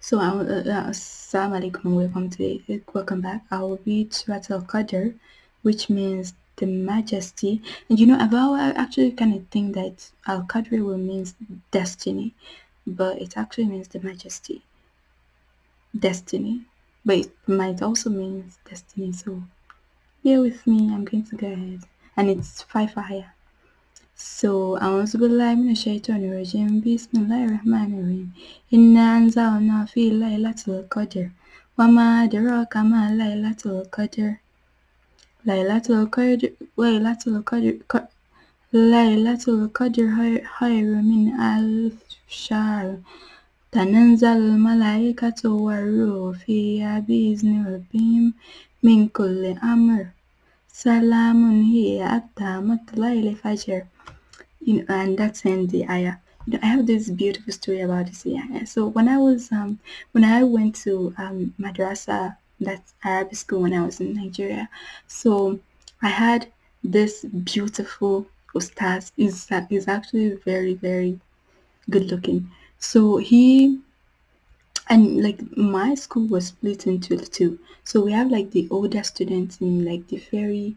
So, uh, uh, Assalamu alaikum welcome to welcome back. I will read Surat Al Qadr, which means the majesty. And you know, I've actually kind of think that Al Qadr will means destiny, but it actually means the majesty, destiny. But it might also mean destiny. So, bear with me. I'm going to go ahead, and it's five higher. So أعوذ بالله من الشيطان الرجيم بسم الله الرحمن الرحيم إنا أنزلنا في ليلة القدر وما أدراك ما ليلة القدر ليلة القدر ليلة القدر ليلة القدر خير من ألف شهر تنزل الملائكة والروح فيها بإذن ربهم من كل أمر Salamun here after Matla'il Fajr. You know, and that's in the ayah. You know, I have this beautiful story about this ayah. So when I was, um, when I went to um, madrasa, that's Arabic school when I was in Nigeria, so I had this beautiful ustaz. Is is actually very very good looking. So he and like my school was split into two. So we have like the older students in like the very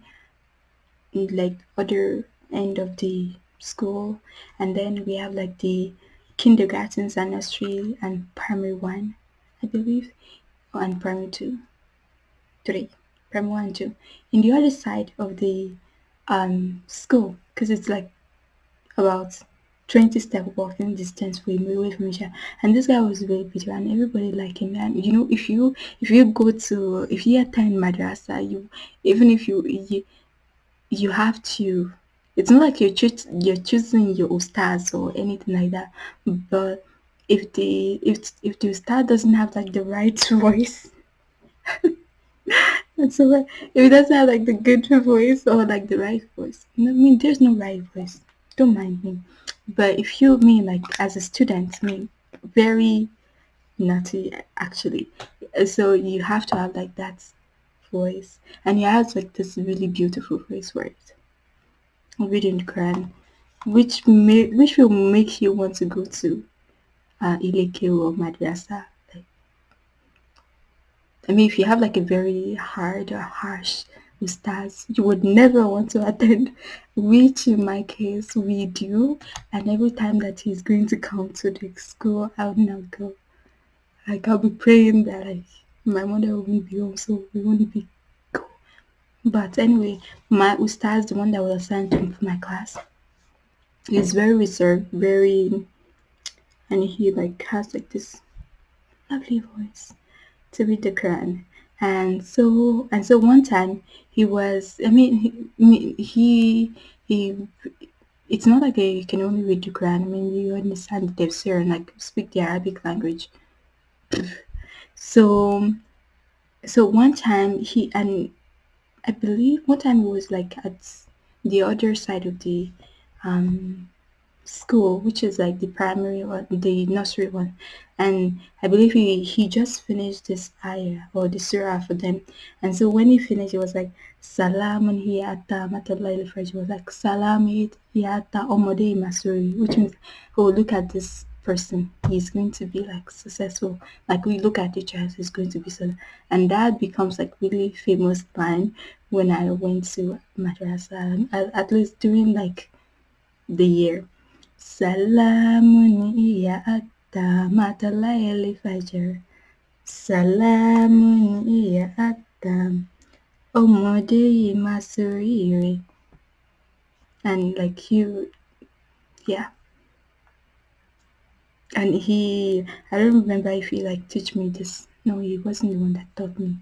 like other end of the school. And then we have like the kindergartens and nursery and primary one i believe. And primary two. Three. Primary one two. In the other side of the um school because it's like about 20 step walking distance from each other. And this guy was very beautiful and everybody liked him. And you know if you if you go to if you attend madrasa you even if you you, you have to it's not like you're choo- you're choosing your stars or anything like that. But if the if if the star doesn't have like the right voice that's so if it doesn't have like the good voice or like the right voice i mean? There's no right voice. Don't mind me but if you mean like as a student mean very naughty actually so you have to have like that voice and he has like this really beautiful voice for it reading Quran, which may which will make you want to go to uh, Ileke or Madrasa. Like, I mean, if you have like a very hard or harsh ustaz, you would never want to attend, which in my case we do. And every time that he's going to come to the school, I would not go. Like I'll be praying that like my mother won't be home, so we won't be but anyway, my ustaz, the one that was assigned to my class, is very reserved, very, and he like has like this lovely voice to read the Quran. And so, and so one time he was, I mean, he, he, he it's not like you can only read the Quran. I mean, you understand the tafsir and like speak the Arabic language. So, so one time he and I believe one time it was like at the other side of the um, school, which is like the primary or the nursery one. And I believe he, he just finished this ayah or the surah for them. And so when he finished, it was like, Salamun hiyata It was like, Salam hiyata omode masuri, which means, oh, look at this person he's going to be like successful like we look at each as he's going to be so and that becomes like really famous line when i went to madrasa um, at, at least during like the year atta matalayali fajr salamun iya atta ọmọdé yìí máa and like you yeah and he I don't remember if he like teach me this. No, he wasn't the one that taught me.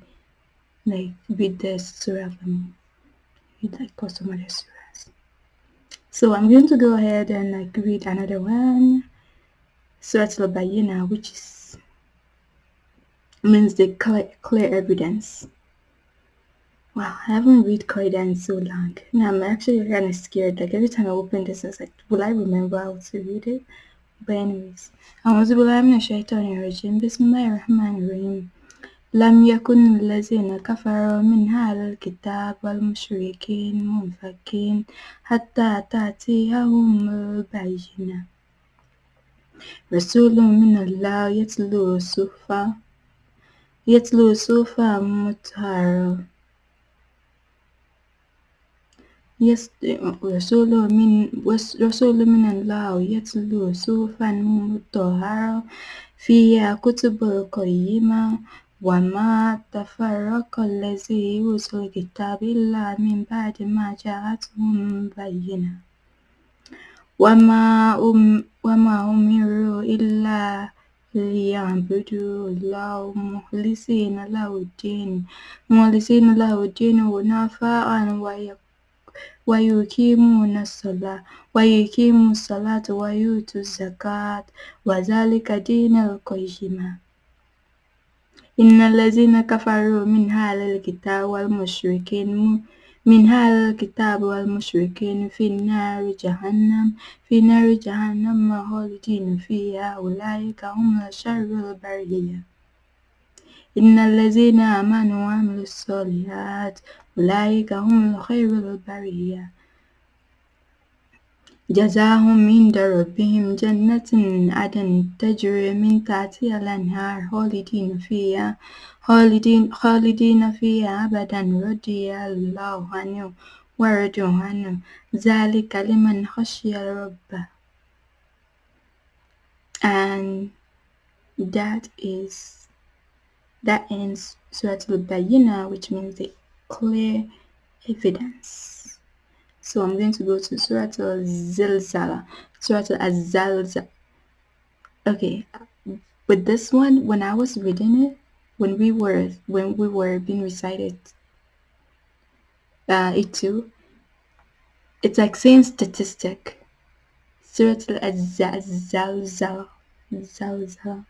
Like read the surah like got some other surahs. So I'm going to go ahead and like read another one. Surah al-Bayyina, which is, means the clear, clear evidence. Wow, I haven't read Quran so long. Now I'm actually kind of scared. Like every time I open this, I was like, will I remember how to read it? But anyways, I was Bismillahirrahmanirrahim. لم يكن الذين كفروا من أهل الكتاب والمشركين منفكين حتى تأتيهم البينة. رسول من الله يتلو صحفا يتلو صحفا مطهرة يس رسول من رسول من الله يتلو صحفا مطهرة فيها كتب قيمة وما تفرق الذي أوتوا الكتاب إلا من بعد ما جاءتهم بينة وما أم وما أمروا إلا ليعبدوا الله مخلصين له الدين مخلصين له الدين ونفاء ويقيمون الصلاة ويقيموا الصلاة ويؤتوا الزكاة وذلك دين القيمة إن الذين كفروا من أهل الكتاب والمشركين من أهل الكتاب والمشركين في نار جهنم في نار جهنم خالدين فيها. أولئك هم شر البرية. إن الذين آمنوا وعملوا الصالحات أولئك هم خير البرية. جزاهم عند ربهم جنة عدن تجري من تحتها الأنهار خالدين فيها خالدين خالدين فيها أبدا. رضي الله عنهم ورضوا عنه. ذلك لمن خشي ربه. And that is that ends Surah Al-Bayyinah which means the clear evidence. So I'm going to go to Surah Al-Zilzala Surah Al-Zalzala okay with this one when I was reading it when we were when we were being recited uh, it too it's like saying statistic. Surah Al-Zalzala Zalzala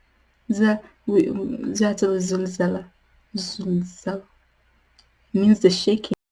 Zulzala means the shaking